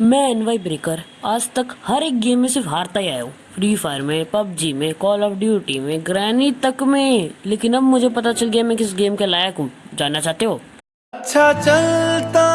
मैं NY breaker, आज तक हर एक गेम में सिर्फ़ हारता ही आया हूँ। फ्री फायर में, पबजी में कॉल ऑफ़ ड्यूटी में ग्रैनी तक में। लेकिन अब मुझे पता चल गया मैं किस गेम के लायक हूँ। जानना चाहते हो? अच्छा चलता